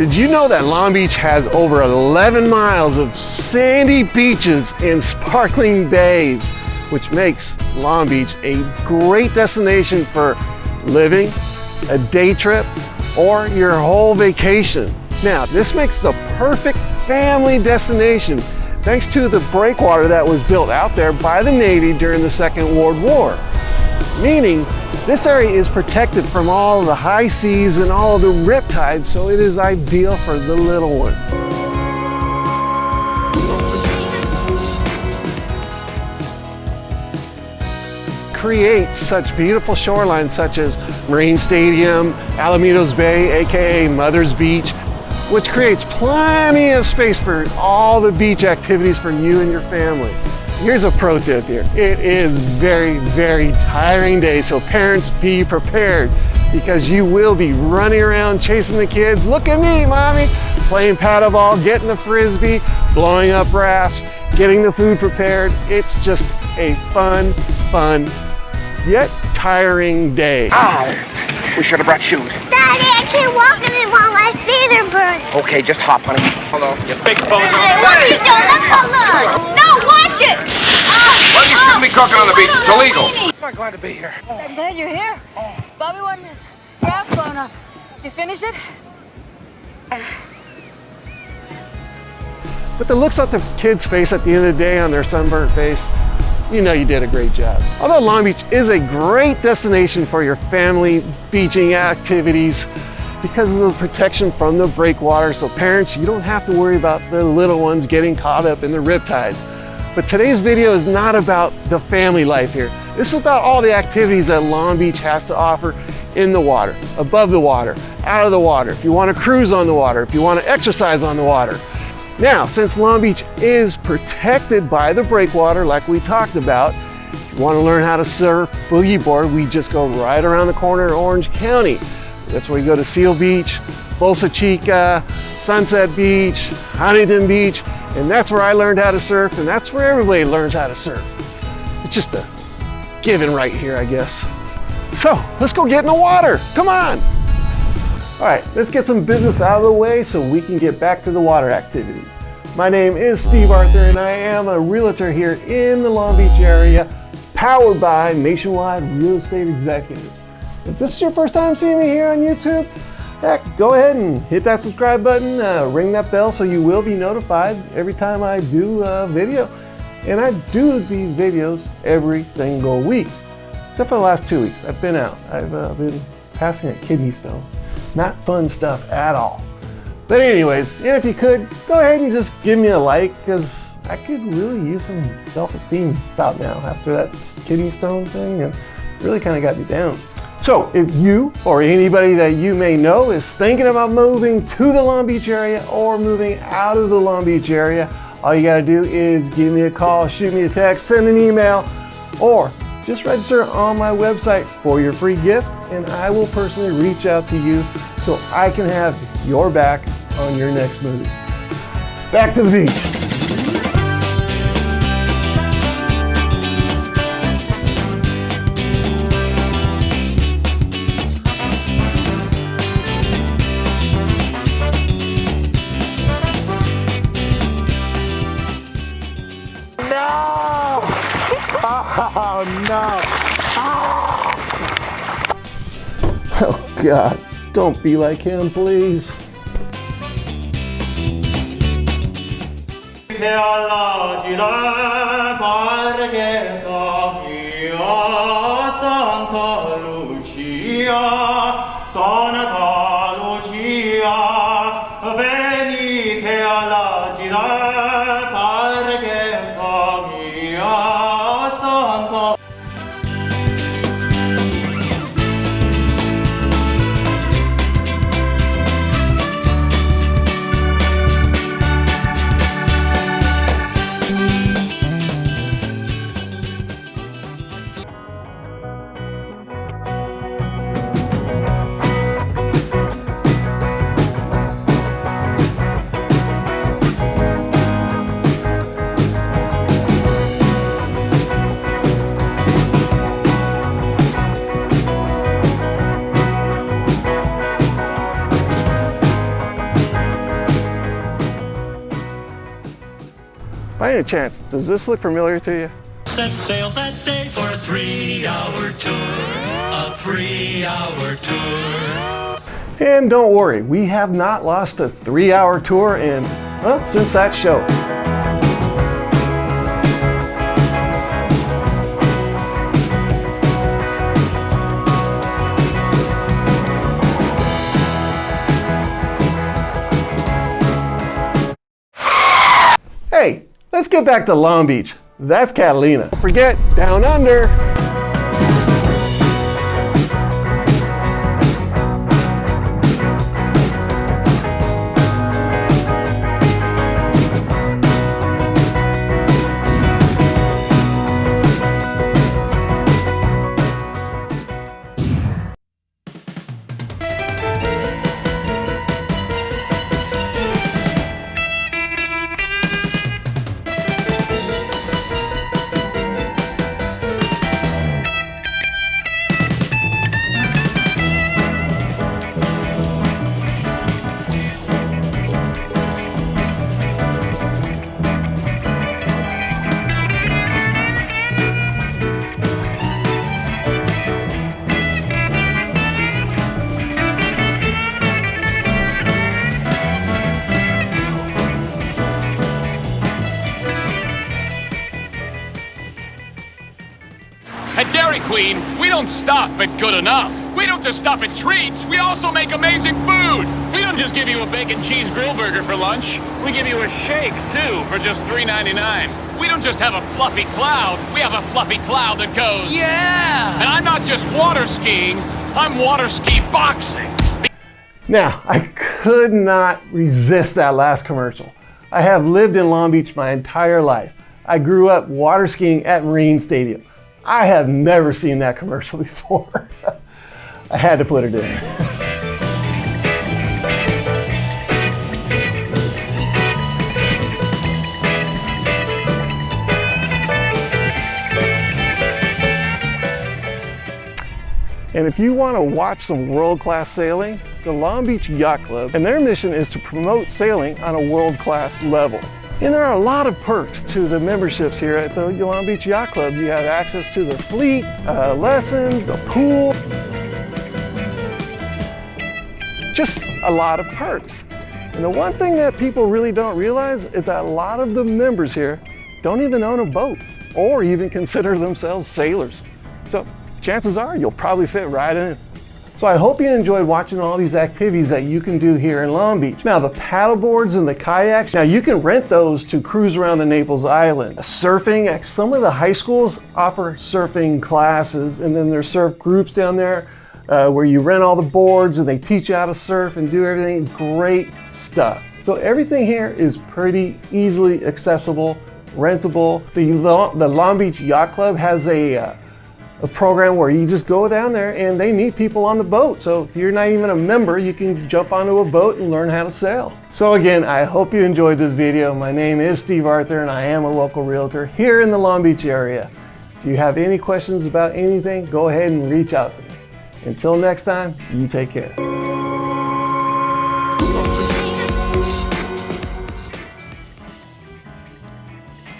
Did you know that Long Beach has over 11 miles of sandy beaches and sparkling bays, which makes Long Beach a great destination for living, a day trip, or your whole vacation. Now, this makes the perfect family destination thanks to the breakwater that was built out there by the Navy during the Second World War. Meaning, this area is protected from all the high seas and all the riptides, so it is ideal for the little ones. create such beautiful shorelines such as Marine Stadium, Alamitos Bay, aka Mother's Beach, which creates plenty of space for all the beach activities for you and your family. Here's a pro tip here. It is very, very tiring day, so parents be prepared because you will be running around chasing the kids. Look at me, mommy, playing paddleball, getting the frisbee, blowing up rafts, getting the food prepared. It's just a fun, fun, yet tiring day. Ow! We should have brought shoes. Daddy, I can't walk in it while my feet are burning. Okay, just hop, honey. Hello. You big bozo. Hey, what are you doing? Let's go look. No, watch it. Well, you shouldn't be cooking on the beach. It's illegal. I'm glad to be here. I'm glad you're here. Bobby wanted his raft blown up. You finish it? But the looks on the kids' face at the end of the day on their sunburnt face, you know you did a great job. Although Long Beach is a great destination for your family beaching activities because of the protection from the breakwater, so parents, you don't have to worry about the little ones getting caught up in the riptides. But today's video is not about the family life here. This is about all the activities that Long Beach has to offer in the water, above the water, out of the water, if you want to cruise on the water, if you want to exercise on the water. Now, since Long Beach is protected by the breakwater, like we talked about, if you want to learn how to surf boogie board, we just go right around the corner in Orange County. That's where you go to Seal Beach, Bolsa Chica, Sunset Beach, Huntington Beach, and that's where I learned how to surf, and that's where everybody learns how to surf. It's just a given right here, I guess. So let's go get in the water. Come on. All right, let's get some business out of the way so we can get back to the water activities. My name is Steve Arthur and I am a realtor here in the Long Beach area, powered by Nationwide Real Estate Executives. If this is your first time seeing me here on YouTube, heck, go ahead and hit that subscribe button, uh, ring that bell so you will be notified every time I do a video. And I do these videos every single week, except for the last two weeks. I've been out. I've uh, been passing a kidney stone. Not fun stuff at all. But anyways, if you could, go ahead and just give me a like because I could really use some self-esteem about now after that kidney stone thing and really kind of got me down. So if you or anybody that you may know is thinking about moving to the Long Beach area or moving out of the Long Beach area, all you gotta do is give me a call, shoot me a text, send an email, or just register on my website for your free gift and I will personally reach out to you so I can have your back on your next move. Back to the beach. Oh, no. Oh God, don't be like him, please. alla Margheta By any chance, does this look familiar to you? Set sail that day for a three-hour tour. A three-hour tour. And don't worry, we have not lost a three hour tour in, well, since that show. Let's get back to Long Beach. That's Catalina. Forget, down under. At Dairy Queen, we don't stop at good enough. We don't just stop at treats, we also make amazing food. We don't just give you a bacon cheese grill burger for lunch. We give you a shake, too, for just $3.99. We don't just have a fluffy cloud, we have a fluffy cloud that goes... Yeah! And I'm not just water skiing, I'm water ski boxing. Now, I could not resist that last commercial. I have lived in Long Beach my entire life. I grew up water skiing at Marine Stadium. I have never seen that commercial before. I had to put it in. And if you want to watch some world-class sailing, the Long Beach Yacht Club, and their mission is to promote sailing on a world-class level. And there are a lot of perks to the memberships here at the Long Beach Yacht Club. You have access to the fleet, uh, lessons, the pool, just a lot of perks. And the one thing that people really don't realize is that a lot of the members here don't even own a boat or even consider themselves sailors. So chances are you'll probably fit right in. So I hope you enjoyed watching all these activities that you can do here in Long Beach. Now the paddle boards and the kayaks, now you can rent those to cruise around the Naples Island. Surfing, some of the high schools offer surfing classes and then there's surf groups down there uh, where you rent all the boards and they teach you how to surf and do everything. Great stuff. So everything here is pretty easily accessible, rentable. The, the Long Beach Yacht Club has a uh, a program where you just go down there and they meet people on the boat. So if you're not even a member, you can jump onto a boat and learn how to sail. So again, I hope you enjoyed this video. My name is Steve Arthur and I am a local realtor here in the Long Beach area. If you have any questions about anything, go ahead and reach out to me. Until next time, you take care.